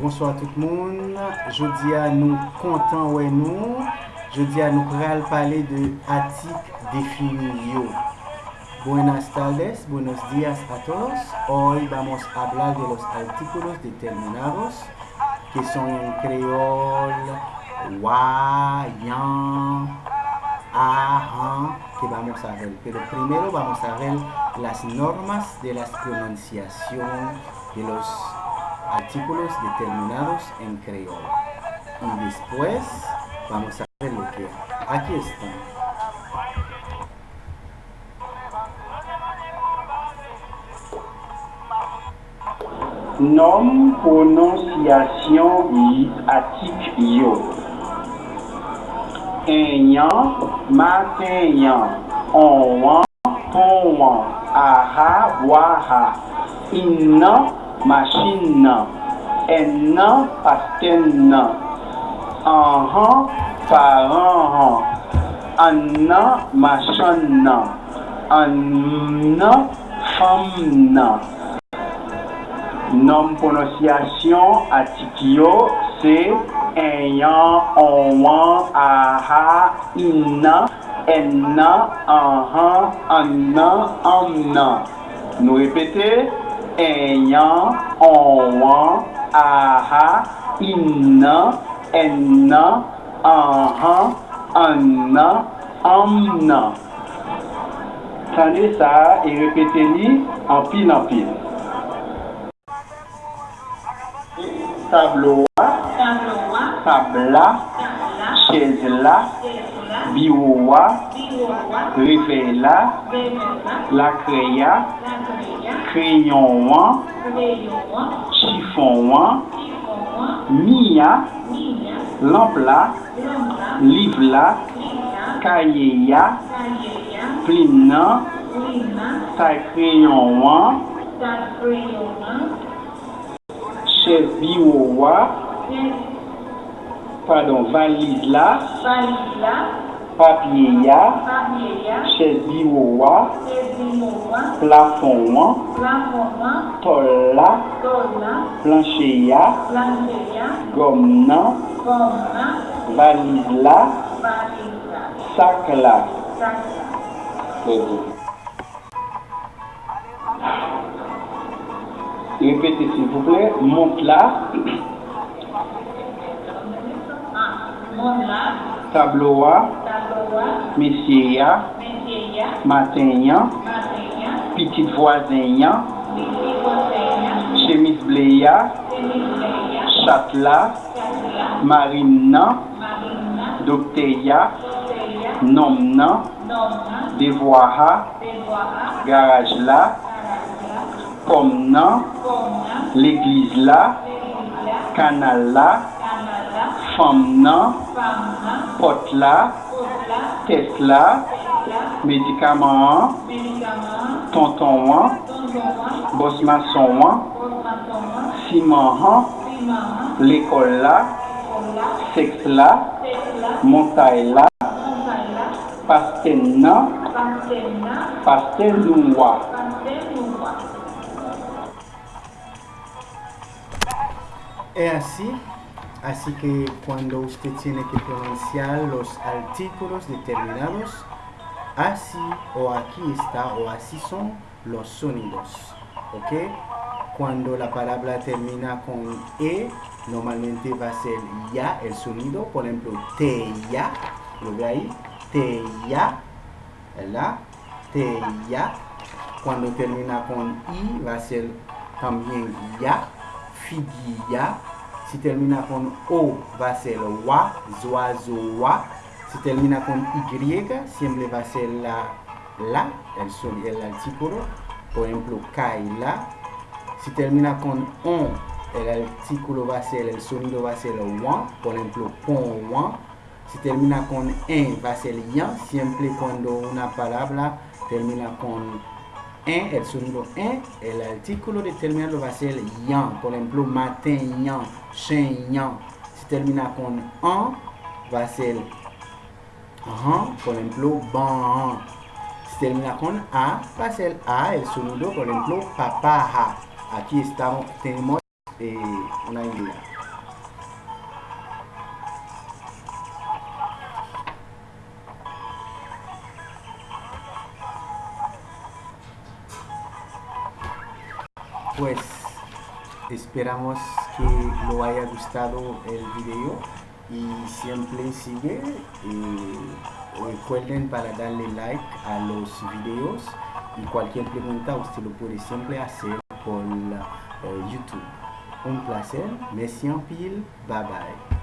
Bonsoir tout le monde. Je dis à nous content ou nous. Je dis à nous pral de atik defini yo. Buenas tardes, buenos días a todos. Hoy vamos a hablar de los artículos determinados que son en creol, wa, yan, a, que vamos a ver. Pero primero vamos a ver las normas de la pronunciación de los artículos determinados en creol. Y después vamos a ver lo que aquí están. Nom prononciation yi atik yo. Enyan, matenyan, onwan, ponwan, aha, waha, innan, machine. Nan, ennan, pasten nan, anhan, paran annan, machan nan, annan, fam nan. Nom prononciation atikyo se enyan, onwan, aha, innan, ennan, anhan, annan, amnan. Nou repete, ẹ̀yán ọ̀wọ́n àhá ìnà ẹ̀nà ọ̀hán ọ̀nà ọ̀nà. Tande sa e repete li anpil anpil. Tabloa, tabla, chezla, biwowa, revela, lakreya, crayon wan, chifon wan, miya, lamp la, liv la, kaye ya, plin nan, sa crayon wan, chef biwo wa, pardon, valise la, papye ya, chef biwo wa, plafonnement, tolla, plancheya, gomnan, valizla, sakla. Répétez s'il vous plaît, monte ah, là. Tabloa, Messia, Matenha, pitit vwazenyan, chemis bleya, chatla, marin nan, dokteya, nom nan, devwaha, garaj la, pom nan, l'egliz la, kanal la, fam nan, pot la, tes la, medikaman an, Boss maçon. Ciment. L'école la. Sexe la. Montagne la. Pasten nan. Pasten noua. Es así, así que cuando usted tiene que pronunciar los artículos determinados, así o aquí está o así son los sonidos, ¿ok? Cuando la palabra termina con E, normalmente va a ser ya el sonido, por ejemplo, te ya, lo ve ahí, te ya, ¿verdad? Te ya. Cuando termina con I, va a ser también ya, figuilla. Si termina con O, va a ser wa, zoazo, wa. Si termina con Y, siempre va a ser la, la, el, son, el artículo. Por ejemplo, kaila. Si termina con on, el artículo va a ser, el sonido va a ser wan. Por ejemplo, pon. Si termina con en, va a ser yan. Siempre cuando una palabra termina con en, el sonido en, el artículo determinado va a ser yan. Por ejemplo, matin yan, chen yan. Si termina con an, va a ser Ajá, por ejemplo, ban. Si termina con a, pasa el a, el sonido, por ejemplo, papaja. Aquí estamos, tenemos eh, una idea. Pues esperamos que lo haya gustado el video y siempre sigue y recuerden para darle like a los videos y cualquier pregunta usted lo puede siempre hacer por eh, YouTube. Un placer, merci en pile, bye bye.